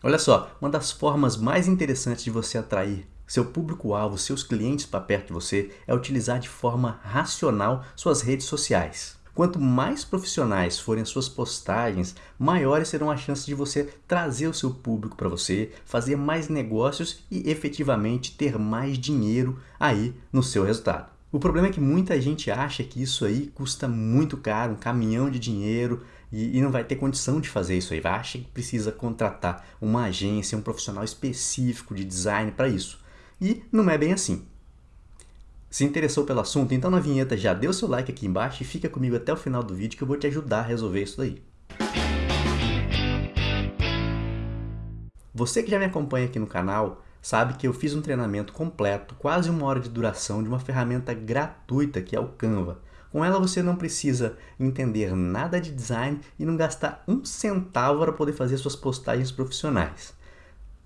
Olha só, uma das formas mais interessantes de você atrair seu público-alvo, seus clientes para perto de você, é utilizar de forma racional suas redes sociais. Quanto mais profissionais forem as suas postagens, maiores serão as chances de você trazer o seu público para você, fazer mais negócios e efetivamente ter mais dinheiro aí no seu resultado. O problema é que muita gente acha que isso aí custa muito caro, um caminhão de dinheiro, e, e, não vai ter condição de fazer isso aí. Vai achar que precisa contratar uma agência, um profissional específico de design para isso. E não é bem assim. Se interessou pelo assunto, então na vinheta já dê o seu like aqui embaixo e fica comigo até o final do vídeo que eu vou te ajudar a resolver isso daí. Você que já me acompanha aqui no canal sabe que eu fiz um treinamento completo, quase uma hora de duração, de uma ferramenta gratuita que é o Canva. Com ela você não precisa entender nada de design e não gastar um centavo para poder fazer suas postagens profissionais.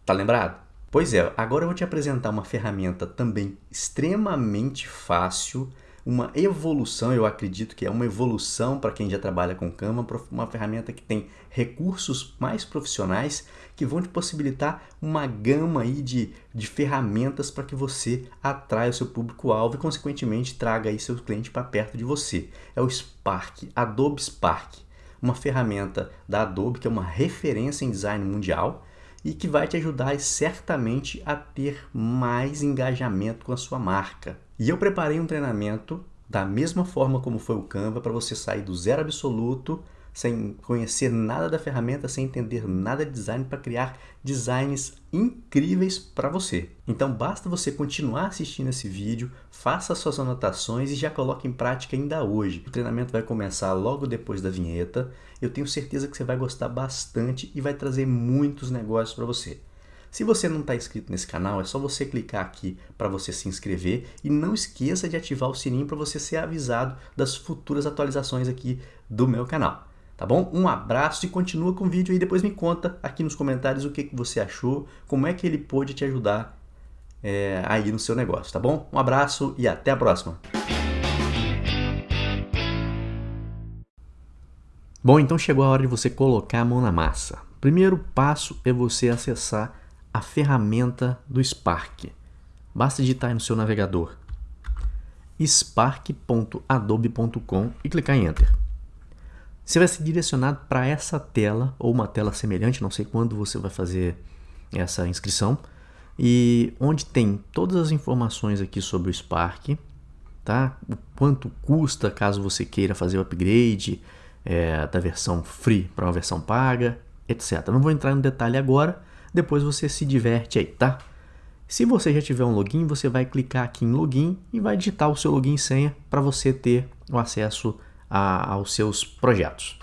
Tá lembrado? Pois é, agora eu vou te apresentar uma ferramenta também extremamente fácil, uma evolução, eu acredito que é uma evolução para quem já trabalha com Canva, uma ferramenta que tem recursos mais profissionais que vão te possibilitar uma gama aí de, de ferramentas para que você atraia o seu público-alvo e, consequentemente, traga aí seu cliente para perto de você. É o Spark, Adobe Spark, uma ferramenta da Adobe que é uma referência em design mundial e que vai te ajudar certamente a ter mais engajamento com a sua marca. E eu preparei um treinamento da mesma forma como foi o Canva para você sair do zero absoluto, sem conhecer nada da ferramenta, sem entender nada de design para criar designs incríveis para você. Então basta você continuar assistindo esse vídeo, faça suas anotações e já coloque em prática ainda hoje. O treinamento vai começar logo depois da vinheta. Eu tenho certeza que você vai gostar bastante e vai trazer muitos negócios para você. Se você não está inscrito nesse canal, é só você clicar aqui para você se inscrever e não esqueça de ativar o sininho para você ser avisado das futuras atualizações aqui do meu canal. Tá bom? Um abraço e continua com o vídeo e depois me conta aqui nos comentários o que, que você achou, como é que ele pôde te ajudar é, aí no seu negócio, tá bom? Um abraço e até a próxima! Bom, então chegou a hora de você colocar a mão na massa. Primeiro passo é você acessar a ferramenta do Spark. Basta digitar aí no seu navegador spark.adobe.com e clicar em Enter. Você vai ser direcionado para essa tela ou uma tela semelhante, não sei quando você vai fazer essa inscrição, e onde tem todas as informações aqui sobre o Spark, tá? O quanto custa caso você queira fazer o upgrade é, da versão free para uma versão paga, etc. Não vou entrar no detalhe agora, depois você se diverte aí, tá? Se você já tiver um login, você vai clicar aqui em login e vai digitar o seu login e senha para você ter o acesso a, aos seus projetos.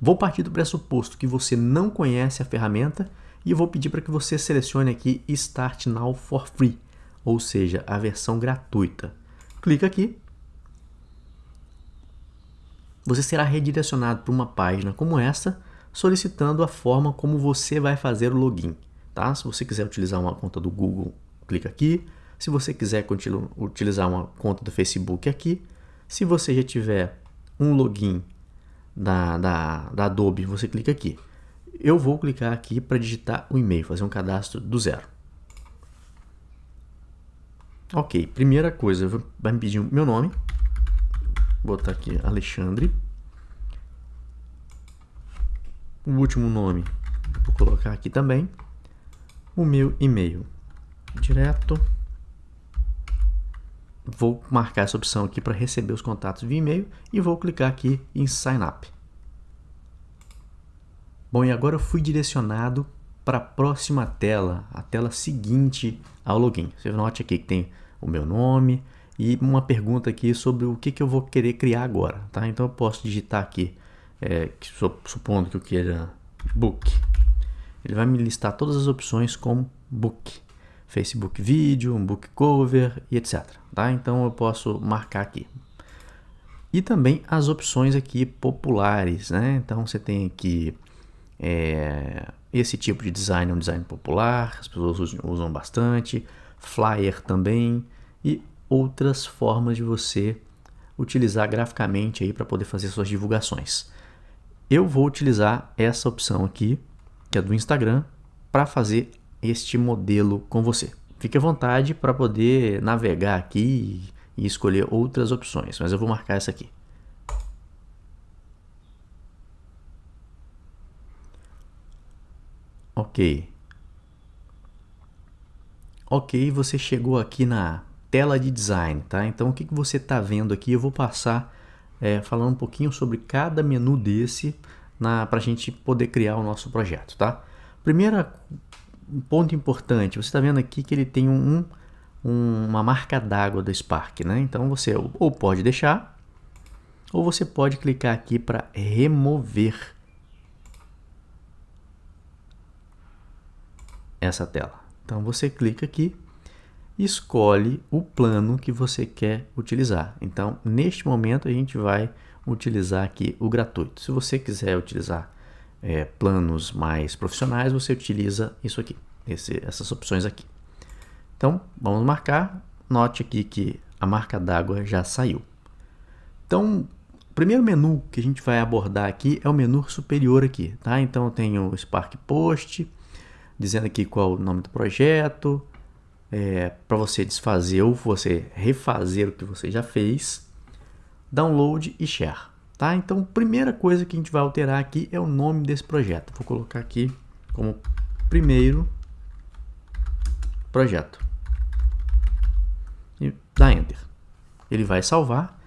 Vou partir do pressuposto que você não conhece a ferramenta e vou pedir para que você selecione aqui Start Now for Free, ou seja, a versão gratuita. Clica aqui. Você será redirecionado para uma página como essa, solicitando a forma como você vai fazer o login. Tá? Se você quiser utilizar uma conta do Google, clica aqui. Se você quiser utilizar uma conta do Facebook, aqui. Se você já tiver um login da, da, da Adobe, você clica aqui. Eu vou clicar aqui para digitar o e-mail, fazer um cadastro do zero. Ok, primeira coisa, vai me pedir meu nome. Vou botar aqui Alexandre. O último nome, vou colocar aqui também o meu e-mail direto. Vou marcar essa opção aqui para receber os contatos via e-mail e vou clicar aqui em Sign Up. Bom, e agora eu fui direcionado para a próxima tela, a tela seguinte ao login. Você note aqui que tem o meu nome e uma pergunta aqui sobre o que, que eu vou querer criar agora. Tá? Então eu posso digitar aqui, é, supondo que eu queira book ele vai me listar todas as opções como book. Facebook vídeo, um book cover e etc. Tá? Então eu posso marcar aqui. E também as opções aqui populares. Né? Então você tem aqui é, esse tipo de design, é um design popular, as pessoas usam bastante. Flyer também e outras formas de você utilizar graficamente aí para poder fazer suas divulgações. Eu vou utilizar essa opção aqui é do Instagram, para fazer este modelo com você. Fique à vontade para poder navegar aqui e escolher outras opções, mas eu vou marcar essa aqui. Ok. Ok, você chegou aqui na tela de design, tá? Então o que, que você está vendo aqui? Eu vou passar é, falando um pouquinho sobre cada menu desse para a gente poder criar o nosso projeto, tá? Primeiro ponto importante, você está vendo aqui que ele tem um, um, uma marca d'água do Spark, né? Então você ou pode deixar, ou você pode clicar aqui para remover essa tela. Então você clica aqui escolhe o plano que você quer utilizar. Então, neste momento a gente vai utilizar aqui o gratuito. Se você quiser utilizar é, planos mais profissionais, você utiliza isso aqui, esse, essas opções aqui. Então, vamos marcar. Note aqui que a marca d'água já saiu. Então, o primeiro menu que a gente vai abordar aqui é o menu superior aqui, tá? Então, eu tenho o Spark Post, dizendo aqui qual o nome do projeto, é, para você desfazer ou você refazer o que você já fez, download e share. Tá? Então, primeira coisa que a gente vai alterar aqui é o nome desse projeto. Vou colocar aqui como primeiro projeto. E dá Enter. Ele vai salvar.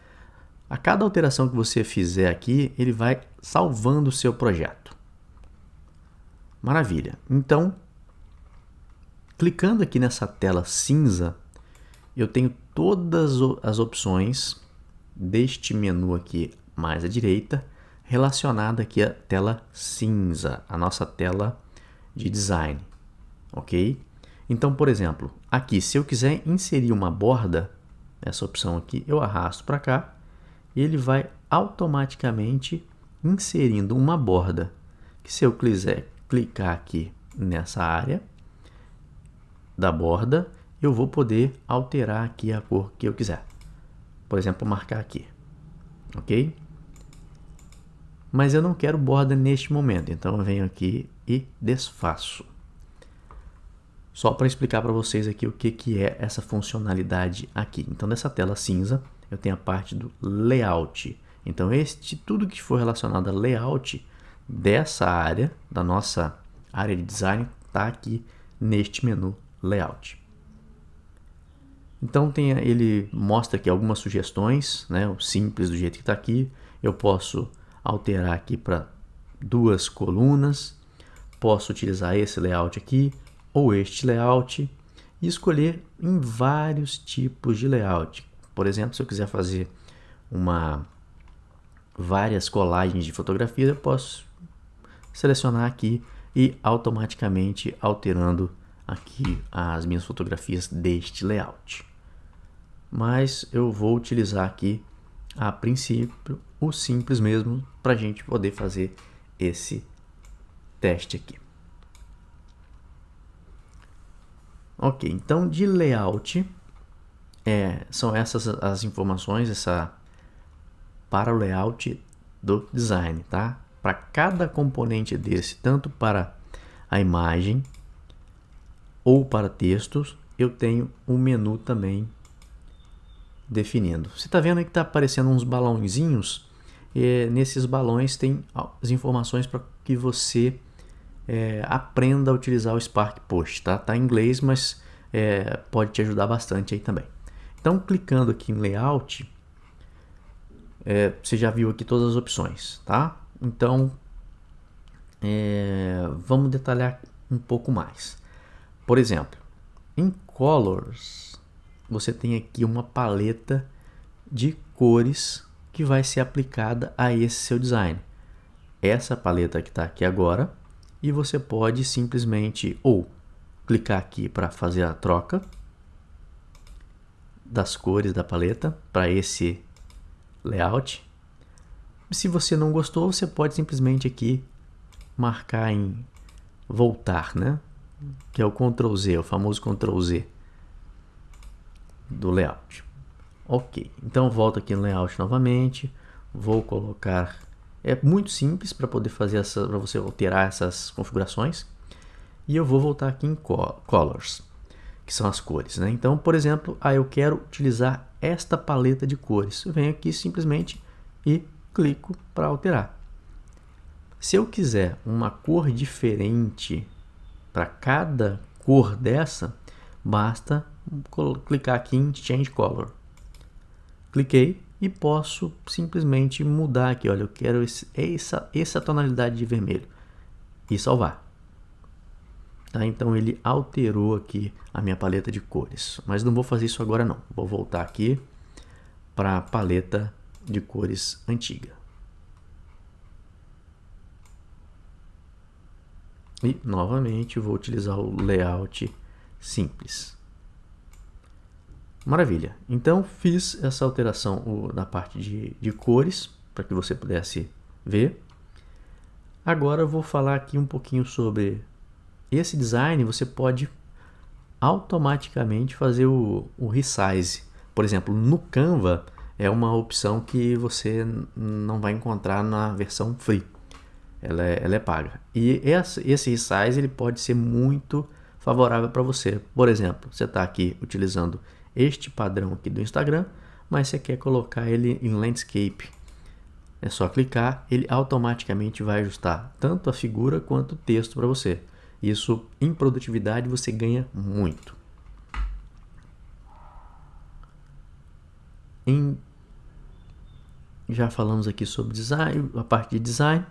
A cada alteração que você fizer aqui, ele vai salvando o seu projeto. Maravilha. Então, clicando aqui nessa tela cinza, eu tenho todas as opções deste menu aqui mais à direita, relacionada aqui à tela cinza, a nossa tela de design, ok? Então, por exemplo, aqui, se eu quiser inserir uma borda, essa opção aqui, eu arrasto para cá e ele vai automaticamente inserindo uma borda. Que se eu quiser clicar aqui nessa área da borda, eu vou poder alterar aqui a cor que eu quiser. Por exemplo, marcar aqui, ok? Mas eu não quero borda neste momento, então eu venho aqui e desfaço. Só para explicar para vocês aqui o que, que é essa funcionalidade aqui. Então, nessa tela cinza, eu tenho a parte do layout. Então, este tudo que for relacionado a layout dessa área, da nossa área de design, está aqui neste menu layout. Então tem, ele mostra aqui algumas sugestões, né, o simples do jeito que está aqui. Eu posso alterar aqui para duas colunas, posso utilizar esse layout aqui ou este layout e escolher em vários tipos de layout. Por exemplo, se eu quiser fazer uma várias colagens de fotografias, eu posso selecionar aqui e automaticamente alterando aqui as minhas fotografias deste layout. Mas eu vou utilizar aqui a princípio o simples mesmo para a gente poder fazer esse teste aqui. Ok, então de layout é, são essas as informações essa para o layout do design, tá? Para cada componente desse, tanto para a imagem ou para textos, eu tenho um menu também definindo. Você está vendo que está aparecendo uns balãozinhos? E nesses balões tem as informações para que você é, aprenda a utilizar o Spark Post. Tá, tá em inglês, mas é, pode te ajudar bastante aí também. Então, clicando aqui em Layout, é, você já viu aqui todas as opções, tá? Então, é, vamos detalhar um pouco mais. Por exemplo, em Colors, você tem aqui uma paleta de cores que vai ser aplicada a esse seu design. Essa paleta que está aqui agora, e você pode simplesmente ou clicar aqui para fazer a troca das cores da paleta para esse layout. Se você não gostou, você pode simplesmente aqui marcar em voltar, né? que é o Ctrl Z, o famoso Ctrl Z do layout. Ok, então volto aqui no layout novamente, vou colocar, é muito simples para poder fazer essa, para você alterar essas configurações. e eu vou voltar aqui em Colors, que são as cores. Né? Então, por exemplo, ah, eu quero utilizar esta paleta de cores. Eu venho aqui simplesmente e clico para alterar. Se eu quiser uma cor diferente para cada cor dessa, basta clicar aqui em Change Color. Cliquei e posso simplesmente mudar aqui. Olha, eu quero esse, essa, essa tonalidade de vermelho e salvar. Tá? Então ele alterou aqui a minha paleta de cores. Mas não vou fazer isso agora não. Vou voltar aqui para a paleta de cores antiga. E novamente vou utilizar o layout simples. Maravilha. Então fiz essa alteração na parte de, de cores para que você pudesse ver. Agora eu vou falar aqui um pouquinho sobre esse design. Você pode automaticamente fazer o, o resize. Por exemplo, no Canva é uma opção que você não vai encontrar na versão free ela é, ela é paga. E esse, resize ele pode ser muito favorável para você. Por exemplo, você está aqui utilizando este padrão aqui do Instagram, mas você quer colocar ele em landscape. É só clicar, ele automaticamente vai ajustar tanto a figura quanto o texto para você. Isso em produtividade você ganha muito. Em... Já falamos aqui sobre design, a parte de design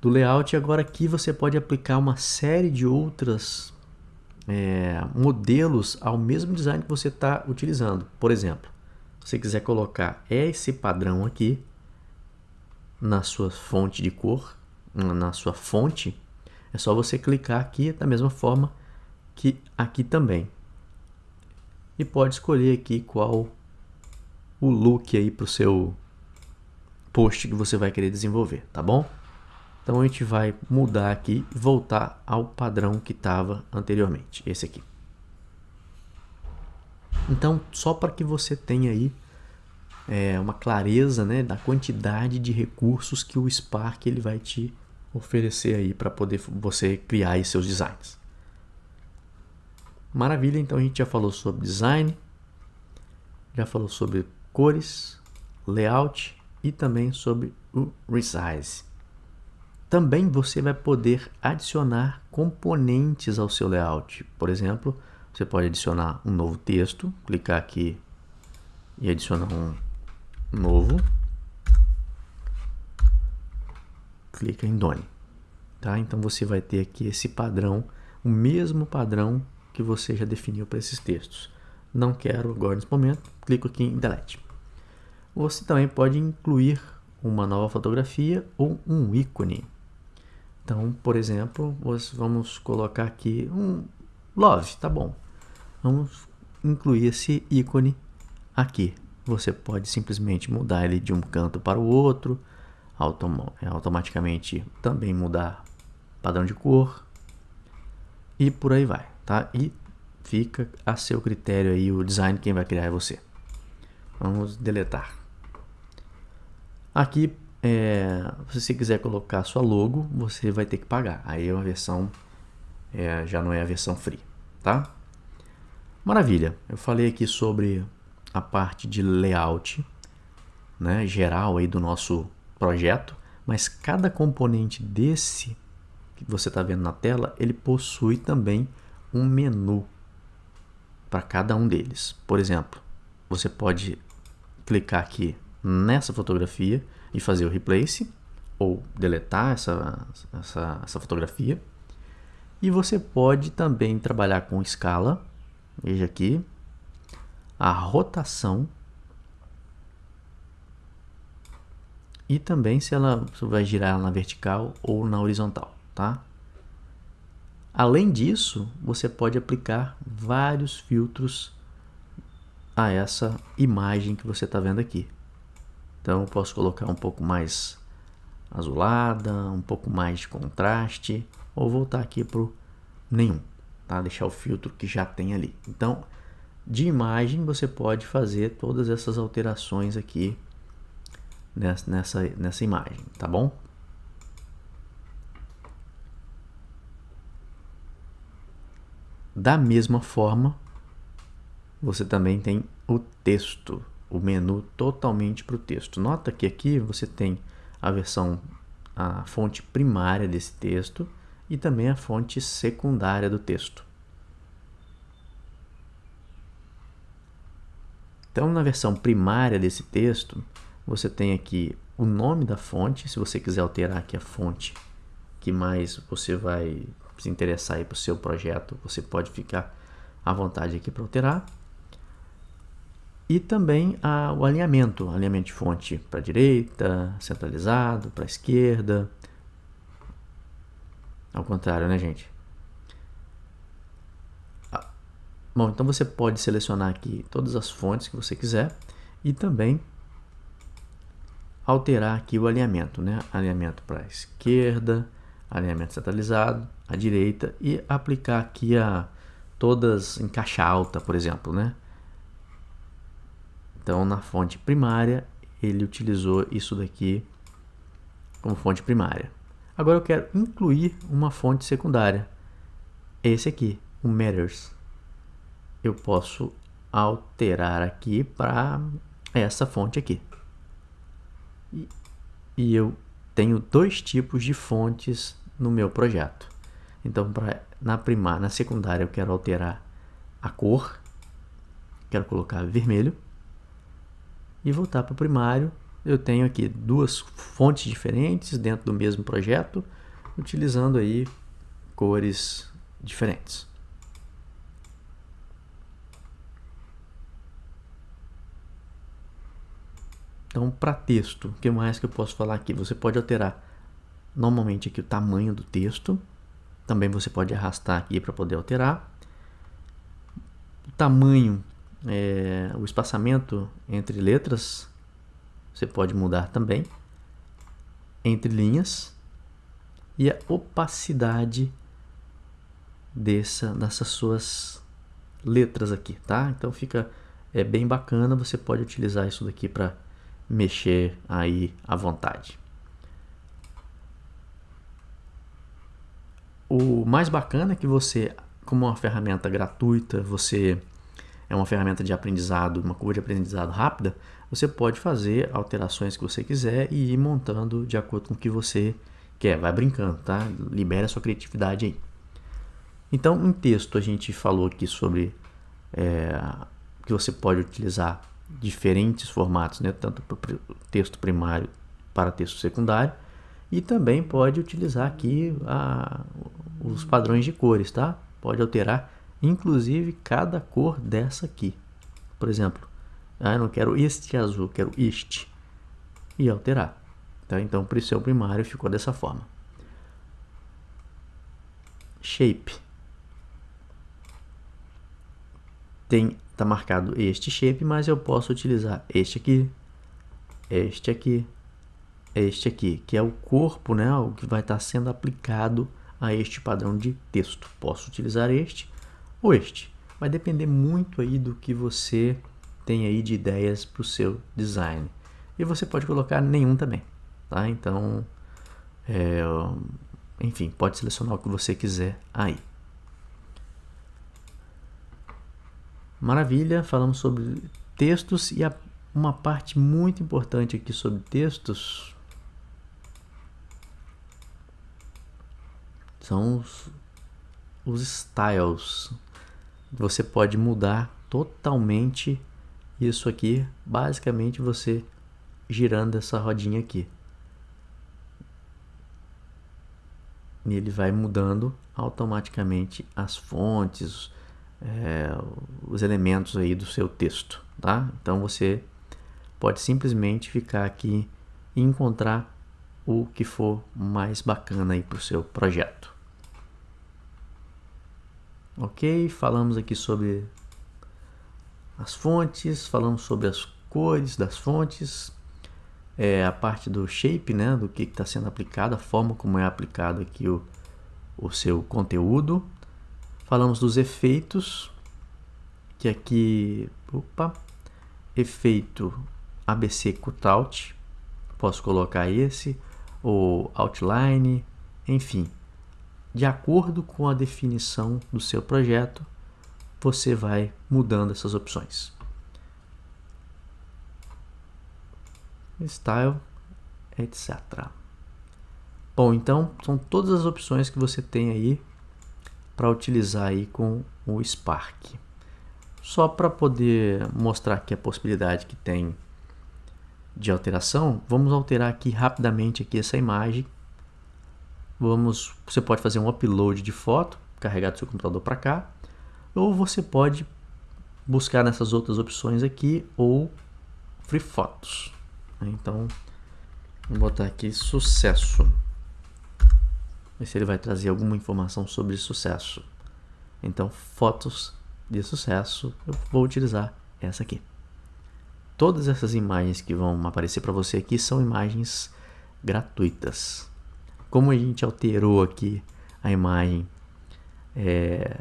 do layout. Agora aqui você pode aplicar uma série de outras é, modelos ao mesmo design que você está utilizando. Por exemplo, se você quiser colocar esse padrão aqui na sua fonte de cor, na sua fonte, é só você clicar aqui da mesma forma que aqui também. E pode escolher aqui qual o look aí para o seu post que você vai querer desenvolver, tá bom? Então a gente vai mudar aqui e voltar ao padrão que estava anteriormente, esse aqui. Então, só para que você tenha aí é, uma clareza né, da quantidade de recursos que o Spark ele vai te oferecer aí para poder você criar seus designs. Maravilha, então a gente já falou sobre design, já falou sobre cores, layout e também sobre o resize. Também você vai poder adicionar componentes ao seu layout. Por exemplo, você pode adicionar um novo texto, clicar aqui e adicionar um novo. Clica em Done. Tá? Então você vai ter aqui esse padrão, o mesmo padrão que você já definiu para esses textos. Não quero agora nesse momento, clico aqui em Delete. Você também pode incluir uma nova fotografia ou um ícone. Então, por exemplo, vamos colocar aqui um love, tá bom. Vamos incluir esse ícone aqui. Você pode simplesmente mudar ele de um canto para o outro, autom é, automaticamente também mudar padrão de cor e por aí vai, tá? E fica a seu critério aí o design quem vai criar é você. Vamos deletar. Aqui é, se você quiser colocar sua logo, você vai ter que pagar. Aí é uma versão, é, já não é a versão free, tá? Maravilha, eu falei aqui sobre a parte de layout, né, geral aí do nosso projeto, mas cada componente desse que você está vendo na tela, ele possui também um menu para cada um deles. Por exemplo, você pode clicar aqui nessa fotografia e fazer o replace ou deletar essa, essa, essa fotografia. E você pode também trabalhar com escala, veja aqui, a rotação e também se ela se vai girar na vertical ou na horizontal, tá? Além disso, você pode aplicar vários filtros a essa imagem que você está vendo aqui. Então posso colocar um pouco mais azulada, um pouco mais de contraste, ou voltar aqui para nenhum, tá? deixar o filtro que já tem ali. Então, de imagem você pode fazer todas essas alterações aqui nessa, nessa, nessa imagem, tá bom? Da mesma forma, você também tem o texto, o menu totalmente para o texto. Nota que aqui você tem a versão, a fonte primária desse texto e também a fonte secundária do texto. Então, na versão primária desse texto, você tem aqui o nome da fonte, se você quiser alterar aqui a fonte que mais você vai se interessar para o seu projeto, você pode ficar à vontade aqui para alterar. E também a, o alinhamento, alinhamento de fonte para a direita, centralizado, para a esquerda. Ao contrário, né, gente? Ah, bom, então você pode selecionar aqui todas as fontes que você quiser e também alterar aqui o alinhamento, né? Alinhamento para a esquerda, alinhamento centralizado, à direita e aplicar aqui a todas em caixa alta, por exemplo, né? Então, na fonte primária, ele utilizou isso daqui como fonte primária. Agora eu quero incluir uma fonte secundária. Esse aqui, o Matters. Eu posso alterar aqui para essa fonte aqui. E, eu tenho dois tipos de fontes no meu projeto. Então, pra, na primária, na secundária, eu quero alterar a cor. Quero colocar vermelho. E voltar para o primário. Eu tenho aqui duas fontes diferentes dentro do mesmo projeto, utilizando aí cores diferentes. Então, para texto, o que mais que eu posso falar aqui? Você pode alterar normalmente aqui o tamanho do texto. Também você pode arrastar aqui para poder alterar. O tamanho, é, o espaçamento entre letras, você pode mudar também. Entre linhas. E a opacidade dessa, dessas suas letras aqui, tá? Então fica é bem bacana, você pode utilizar isso daqui para mexer aí à vontade. O mais bacana é que você, como uma ferramenta gratuita, você é uma ferramenta de aprendizado, uma curva de aprendizado rápida, você pode fazer alterações que você quiser e ir montando de acordo com o que você quer. Vai brincando, tá? Libere a sua criatividade aí. Então, em texto, a gente falou aqui sobre é, que você pode utilizar diferentes formatos, né? tanto para texto primário para texto secundário, e também pode utilizar aqui a, os padrões de cores, tá? Pode alterar, inclusive, cada cor dessa aqui. Por exemplo, ah, eu não quero este azul, quero este. E alterar. Tá? Então, para o seu primário ficou dessa forma. Shape. Tem está marcado este shape, mas eu posso utilizar este aqui, este aqui, este aqui, que é o corpo, né, o que vai estar tá sendo aplicado a este padrão de texto. Posso utilizar este ou este. Vai depender muito aí do que você tem aí de ideias para o seu design. E você pode colocar nenhum também, tá? Então, é, enfim, pode selecionar o que você quiser aí. Maravilha, falamos sobre textos e a, uma parte muito importante aqui sobre textos são os, os styles. Você pode mudar totalmente isso aqui, basicamente você girando essa rodinha aqui. E ele vai mudando automaticamente as fontes, é, os elementos aí do seu texto, tá? Então você pode simplesmente ficar aqui e encontrar o que for mais bacana aí para o seu projeto. Ok, falamos aqui sobre as fontes, falamos sobre as cores das fontes, é, a parte do shape, né, do que está sendo aplicado, a forma como é aplicado aqui o, o seu conteúdo. Falamos dos efeitos, que aqui, opa, efeito ABC Cutout, posso colocar esse, ou outline, enfim. De acordo com a definição do seu projeto, você vai mudando essas opções. Style, etc. Bom, então são todas as opções que você tem aí para utilizar aí com o Spark. Só para poder mostrar aqui a possibilidade que tem de alteração, vamos alterar aqui rapidamente aqui essa imagem. Vamos, você pode fazer um upload de foto, carregar do seu computador para cá, ou você pode buscar nessas outras opções aqui ou Free Photos. Então, vou botar aqui sucesso. Ver se ele vai trazer alguma informação sobre sucesso. Então, fotos de sucesso, eu vou utilizar essa aqui. Todas essas imagens que vão aparecer para você aqui são imagens gratuitas. Como a gente alterou aqui a imagem é,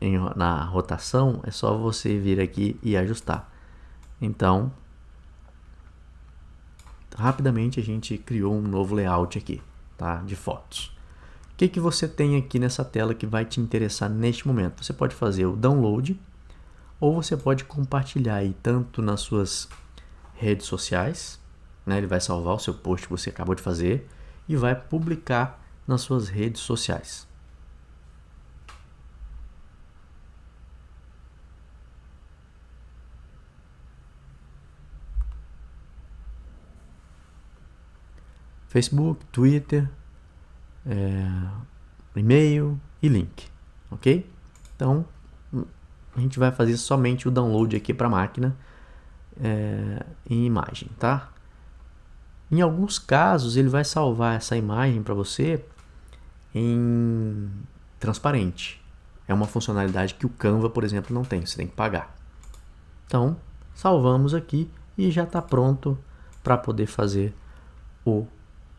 em, na rotação, é só você vir aqui e ajustar. Então, rapidamente a gente criou um novo layout aqui, tá? De fotos. O que, que você tem aqui nessa tela que vai te interessar neste momento? Você pode fazer o download ou você pode compartilhar aí tanto nas suas redes sociais, né? Ele vai salvar o seu post que você acabou de fazer e vai publicar nas suas redes sociais. Facebook, Twitter, é, e-mail e link, ok? Então, a gente vai fazer somente o download aqui para a máquina é, em imagem, tá? Em alguns casos, ele vai salvar essa imagem para você em transparente. É uma funcionalidade que o Canva, por exemplo, não tem, você tem que pagar. Então, salvamos aqui e já está pronto para poder fazer o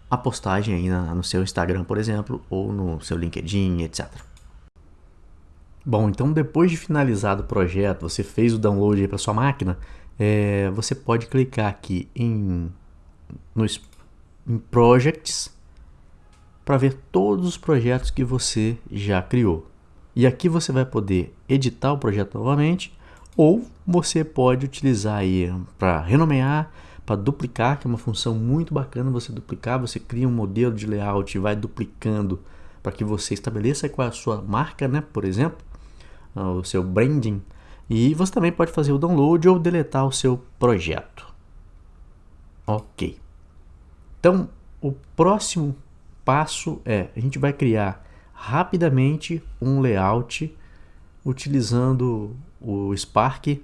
a postagem aí na, no seu Instagram, por exemplo, ou no seu LinkedIn, etc. Bom, então depois de finalizado o projeto, você fez o download para sua máquina, é, você pode clicar aqui em, nos, em Projects para ver todos os projetos que você já criou. E aqui você vai poder editar o projeto novamente ou você pode utilizar aí para renomear, para duplicar, que é uma função muito bacana você duplicar, você cria um modelo de layout e vai duplicando para que você estabeleça qual é a sua marca, né, por exemplo, ah, o seu branding, e você também pode fazer o download ou deletar o seu projeto. Ok. Então, o próximo passo é, a gente vai criar rapidamente um layout utilizando o Spark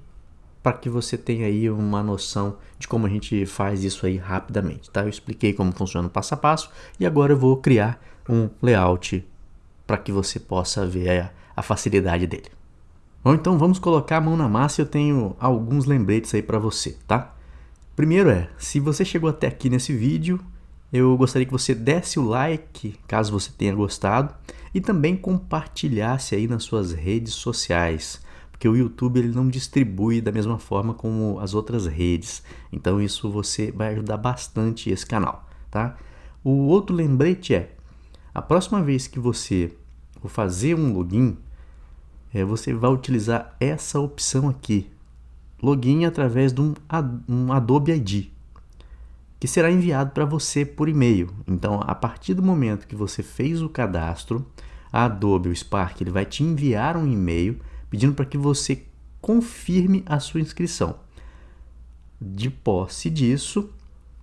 para que você tenha aí uma noção de como a gente faz isso aí rapidamente, tá? Eu expliquei como funciona o passo a passo e agora eu vou criar um layout para que você possa ver a, facilidade dele. Bom, então vamos colocar a mão na massa e eu tenho alguns lembretes aí para você, tá? Primeiro é, se você chegou até aqui nesse vídeo, eu gostaria que você desse o like, caso você tenha gostado, e também compartilhasse aí nas suas redes sociais porque o YouTube ele não distribui da mesma forma como as outras redes. Então isso você vai ajudar bastante esse canal, tá? O outro lembrete é, a próxima vez que você for fazer um login, é, você vai utilizar essa opção aqui, login através de um, um Adobe ID, que será enviado para você por e-mail. Então, a partir do momento que você fez o cadastro, a Adobe, o Spark, ele vai te enviar um e-mail pedindo para que você confirme a sua inscrição. De posse disso,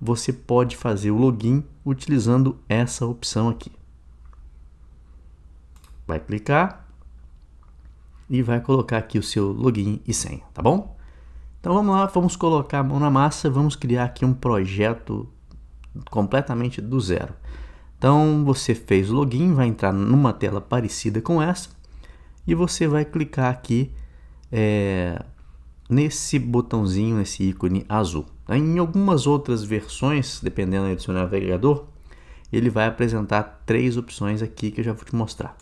você pode fazer o login utilizando essa opção aqui. Vai clicar e vai colocar aqui o seu login e senha, tá bom? Então vamos lá, vamos colocar a mão na massa, vamos criar aqui um projeto completamente do zero. Então você fez o login, vai entrar numa tela parecida com essa e você vai clicar aqui é, nesse botãozinho, nesse ícone azul. Em algumas outras versões, dependendo do seu navegador, ele vai apresentar três opções aqui que eu já vou te mostrar.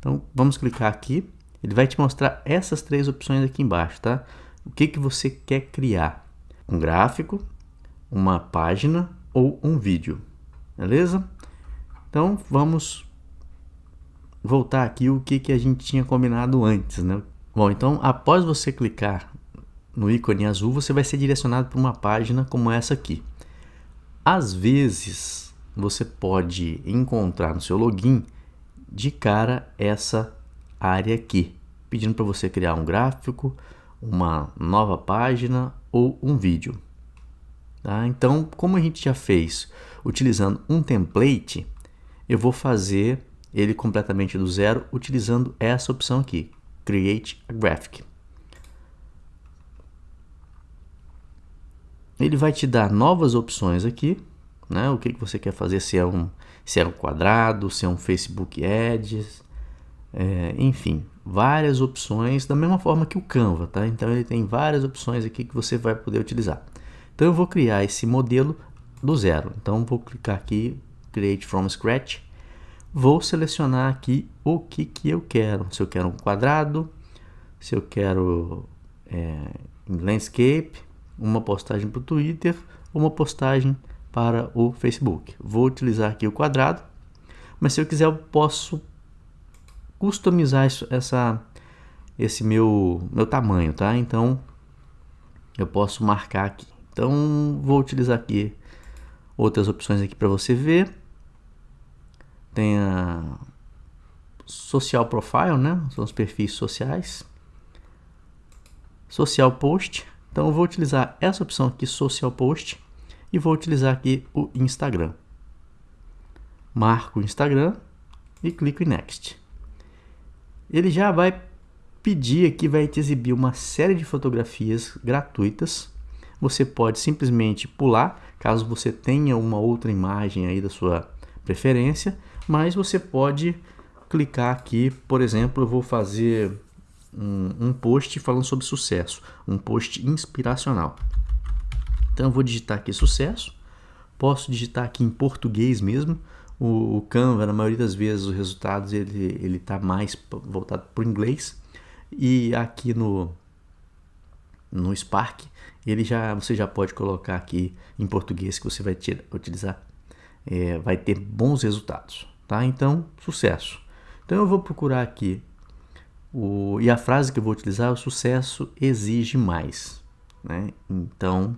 Então vamos clicar aqui, ele vai te mostrar essas três opções aqui embaixo, tá? O que, que você quer criar? Um gráfico, uma página ou um vídeo, beleza? Então vamos voltar aqui o que, que a gente tinha combinado antes, né? Bom, então após você clicar no ícone azul, você vai ser direcionado para uma página como essa aqui. Às vezes, você pode encontrar no seu login de cara essa área aqui, pedindo para você criar um gráfico, uma nova página ou um vídeo. Tá? Então, como a gente já fez utilizando um template, eu vou fazer ele completamente do zero utilizando essa opção aqui, Create a Graphic. Ele vai te dar novas opções aqui, né? O que, você quer fazer, se é um, se é um quadrado, se é um Facebook Ads, é, enfim, várias opções, da mesma forma que o Canva, tá? Então ele tem várias opções aqui que você vai poder utilizar. Então eu vou criar esse modelo do zero. Então vou clicar aqui, Create from Scratch, vou selecionar aqui o que, que eu quero. Se eu quero um quadrado, se eu quero é, landscape, uma postagem para o Twitter, uma postagem para o Facebook. Vou utilizar aqui o quadrado, mas se eu quiser eu posso customizar isso, essa, esse meu, meu tamanho, tá? Então eu posso marcar aqui. Então vou utilizar aqui outras opções aqui para você ver. Tem a social profile, né? São os perfis sociais. Social post. Então eu vou utilizar essa opção aqui, social post, e vou utilizar aqui o Instagram. Marco o Instagram e clico em next ele já vai pedir aqui, vai te exibir uma série de fotografias gratuitas. Você pode simplesmente pular, caso você tenha uma outra imagem aí da sua preferência, mas você pode clicar aqui, por exemplo, eu vou fazer um, um post falando sobre sucesso, um post inspiracional. Então eu vou digitar aqui sucesso, posso digitar aqui em português mesmo, o, o Canva, na maioria das vezes, os resultados ele ele está mais voltado para o inglês. E aqui no no Spark ele já você já pode colocar aqui em português que você vai tirar, utilizar. É, vai ter bons resultados tá? Então sucesso. Então eu vou procurar aqui o e a frase que eu vou utilizar é o sucesso exige mais né? Então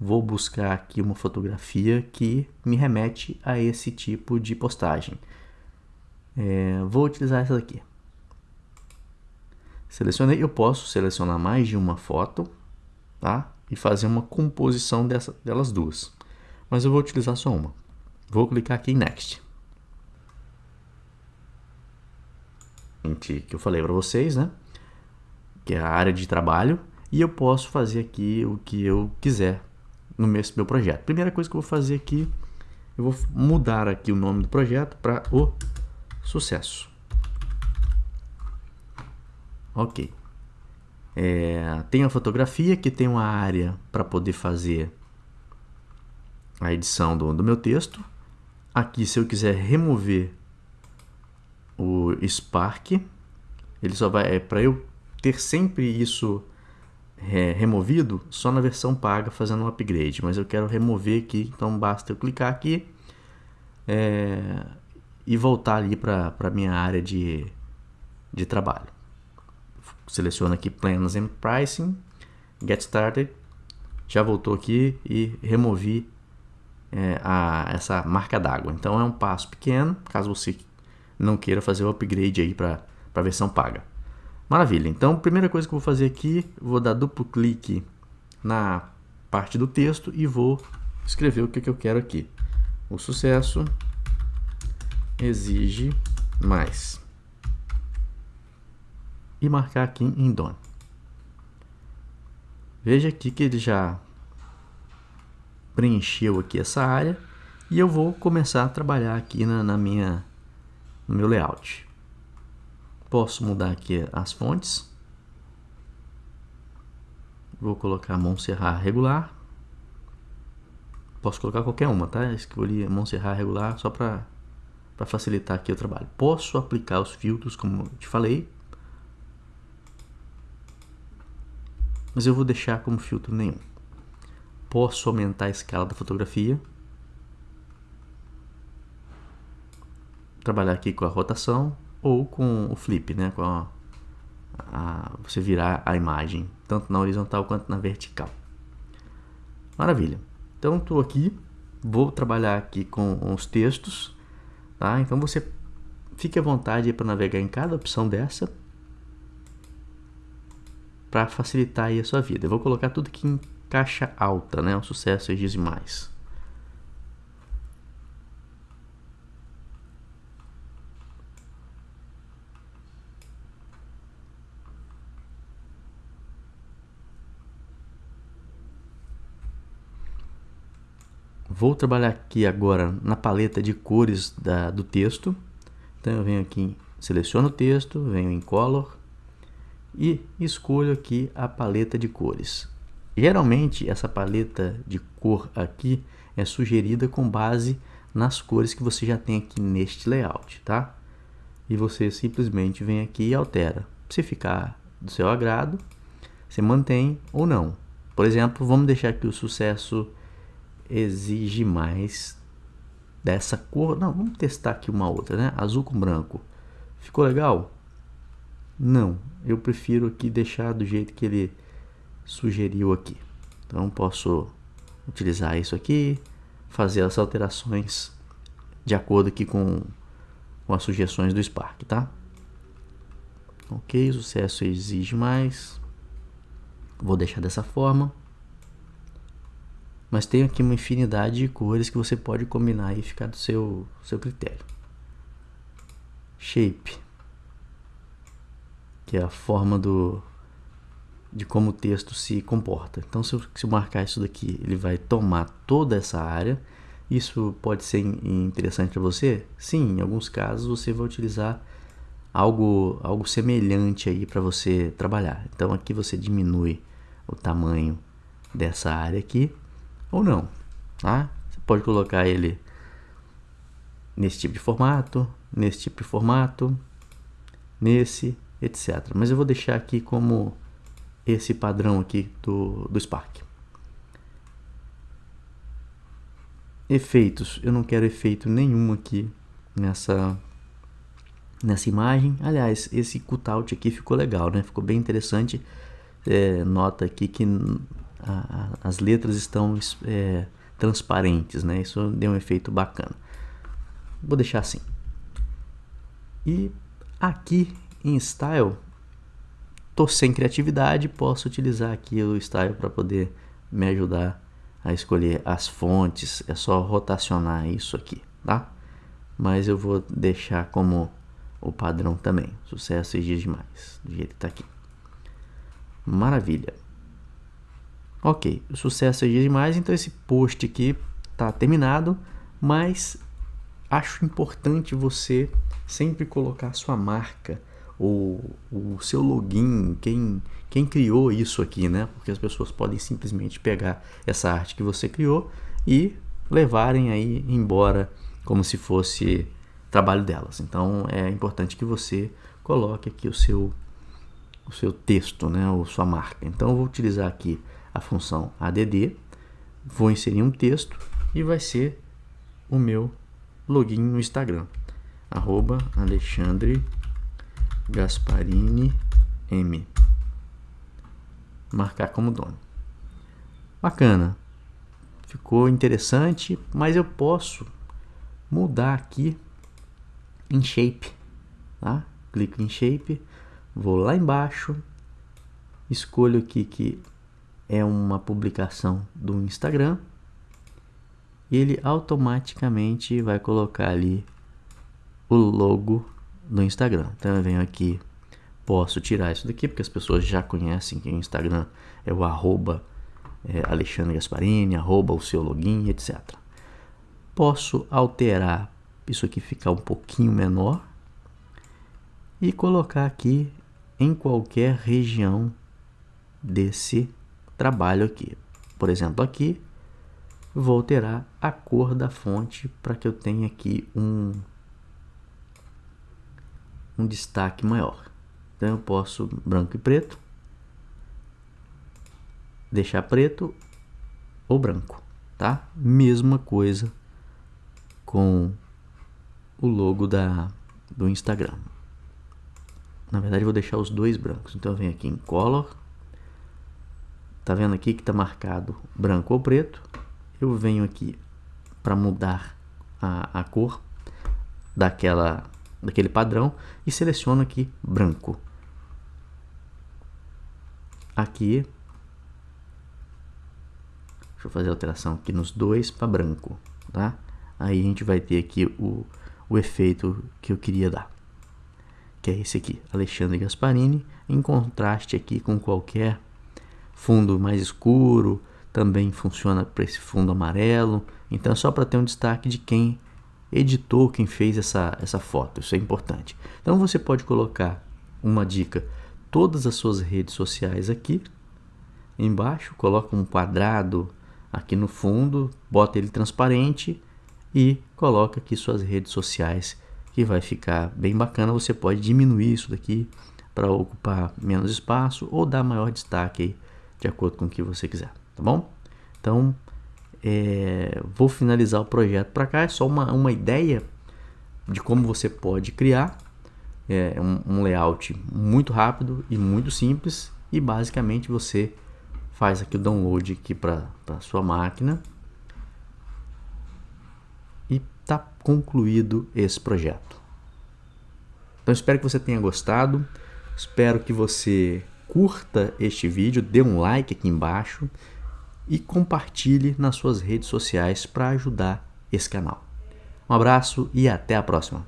vou buscar aqui uma fotografia que me remete a esse tipo de postagem. É, vou utilizar essa daqui. Selecionei, eu posso selecionar mais de uma foto, tá? E fazer uma composição dessa, delas duas. Mas eu vou utilizar só uma. Vou clicar aqui em Next. Que eu falei para vocês, né? Que é a área de trabalho. E eu posso fazer aqui o que eu quiser no meu, meu projeto. Primeira coisa que eu vou fazer aqui, eu vou mudar aqui o nome do projeto para o sucesso. Ok. É, tem a fotografia que tem uma área para poder fazer a edição do, do meu texto. Aqui, se eu quiser remover o Spark, ele só vai é para eu ter sempre isso é, removido só na versão paga fazendo um upgrade, mas eu quero remover aqui, então basta eu clicar aqui é, e voltar ali para a minha área de, de trabalho. Seleciono aqui Plans and Pricing, Get Started, já voltou aqui e removi é, a, essa marca d'água. Então é um passo pequeno, caso você não queira fazer o upgrade aí para a versão paga. Maravilha, então primeira coisa que eu vou fazer aqui, vou dar duplo clique na parte do texto e vou escrever o que, que eu quero aqui. O sucesso exige mais. E marcar aqui em done. Veja aqui que ele já preencheu aqui essa área e eu vou começar a trabalhar aqui na, na minha, no meu layout. Posso mudar aqui as fontes. Vou colocar Montserrat regular. Posso colocar qualquer uma, tá? Escolhi Montserrat regular só para facilitar aqui o trabalho. Posso aplicar os filtros, como te falei. Mas eu vou deixar como filtro nenhum. Posso aumentar a escala da fotografia. trabalhar aqui com a rotação ou com o flip, né? Com a, a, você virar a imagem, tanto na horizontal quanto na vertical. Maravilha. Então, estou aqui, vou trabalhar aqui com os textos, tá? Então, você fique à vontade para navegar em cada opção dessa para facilitar a sua vida. Eu vou colocar tudo aqui em caixa alta, né? O sucesso diz mais. Vou trabalhar aqui agora na paleta de cores da, do texto. Então eu venho aqui, seleciono o texto, venho em Color e escolho aqui a paleta de cores. Geralmente essa paleta de cor aqui é sugerida com base nas cores que você já tem aqui neste layout, tá? E você simplesmente vem aqui e altera. Se ficar do seu agrado, você mantém ou não. Por exemplo, vamos deixar aqui o sucesso exige mais dessa cor. Não, vamos testar aqui uma outra, né? Azul com branco. Ficou legal? Não, eu prefiro aqui deixar do jeito que ele sugeriu aqui. Então posso utilizar isso aqui, fazer as alterações de acordo aqui com, com as sugestões do Spark, tá? Ok, sucesso exige mais. Vou deixar dessa forma mas tem aqui uma infinidade de cores que você pode combinar e ficar do seu, seu critério. Shape, que é a forma do, de como o texto se comporta. Então, se eu, se eu marcar isso daqui, ele vai tomar toda essa área. Isso pode ser interessante para você? Sim, em alguns casos você vai utilizar algo, algo semelhante aí para você trabalhar. Então, aqui você diminui o tamanho dessa área aqui ou não. Tá? Você pode colocar ele nesse tipo de formato, nesse tipo de formato, nesse, etc. Mas eu vou deixar aqui como esse padrão aqui do, do Spark. Efeitos, eu não quero efeito nenhum aqui nessa nessa imagem. Aliás, esse cutout aqui ficou legal, né? Ficou bem interessante. É, nota aqui que a, as letras estão é, transparentes, né? Isso deu um efeito bacana. Vou deixar assim. E aqui em Style, tô sem criatividade, posso utilizar aqui o Style para poder me ajudar a escolher as fontes. É só rotacionar isso aqui, tá? Mas eu vou deixar como o padrão também. Sucesso e dias demais, do jeito que tá aqui. Maravilha. Ok, o sucesso é demais, então esse post aqui está terminado, mas acho importante você sempre colocar sua marca ou o seu login, quem, quem criou isso aqui, né? Porque as pessoas podem simplesmente pegar essa arte que você criou e levarem aí embora como se fosse trabalho delas. Então é importante que você coloque aqui o seu o seu texto, né, ou sua marca. Então eu vou utilizar aqui a função add, vou inserir um texto e vai ser o meu login no Instagram, arroba Alexandre Gasparini M. Marcar como dono. Bacana. Ficou interessante, mas eu posso mudar aqui em shape, tá? Clico em shape, vou lá embaixo, escolho aqui que é uma publicação do Instagram e ele automaticamente vai colocar ali o logo do Instagram. Então eu venho aqui, posso tirar isso daqui porque as pessoas já conhecem que o Instagram é o arroba é, Alexandre Gasparini, arroba o seu login, etc. Posso alterar isso aqui ficar um pouquinho menor e colocar aqui em qualquer região desse trabalho aqui. Por exemplo, aqui vou alterar a cor da fonte para que eu tenha aqui um, um destaque maior. Então eu posso branco e preto, deixar preto ou branco, tá? Mesma coisa com o logo da, do Instagram. Na verdade, vou deixar os dois brancos. Então, eu venho aqui em Color. Tá vendo aqui que está marcado branco ou preto? Eu venho aqui para mudar a, a cor daquela, daquele padrão e seleciono aqui branco. Aqui, deixa eu fazer a alteração aqui nos dois para branco, tá? Aí a gente vai ter aqui o, o efeito que eu queria dar, que é esse aqui, Alexandre Gasparini, em contraste aqui com qualquer fundo mais escuro, também funciona para esse fundo amarelo, então é só para ter um destaque de quem editou, quem fez essa, essa foto, isso é importante. Então você pode colocar uma dica, todas as suas redes sociais aqui, embaixo, coloca um quadrado aqui no fundo, bota ele transparente e coloca aqui suas redes sociais que vai ficar bem bacana. Você pode diminuir isso daqui para ocupar menos espaço ou dar maior destaque aí, de acordo com o que você quiser, tá bom? Então, é, vou finalizar o projeto para cá. É só uma, uma ideia de como você pode criar é, um, um layout muito rápido e muito simples e basicamente você faz aqui o download aqui para sua máquina e está concluído esse projeto. Então espero que você tenha gostado, espero que você curta este vídeo, dê um like aqui embaixo e compartilhe nas suas redes sociais para ajudar esse canal. Um abraço e até a próxima!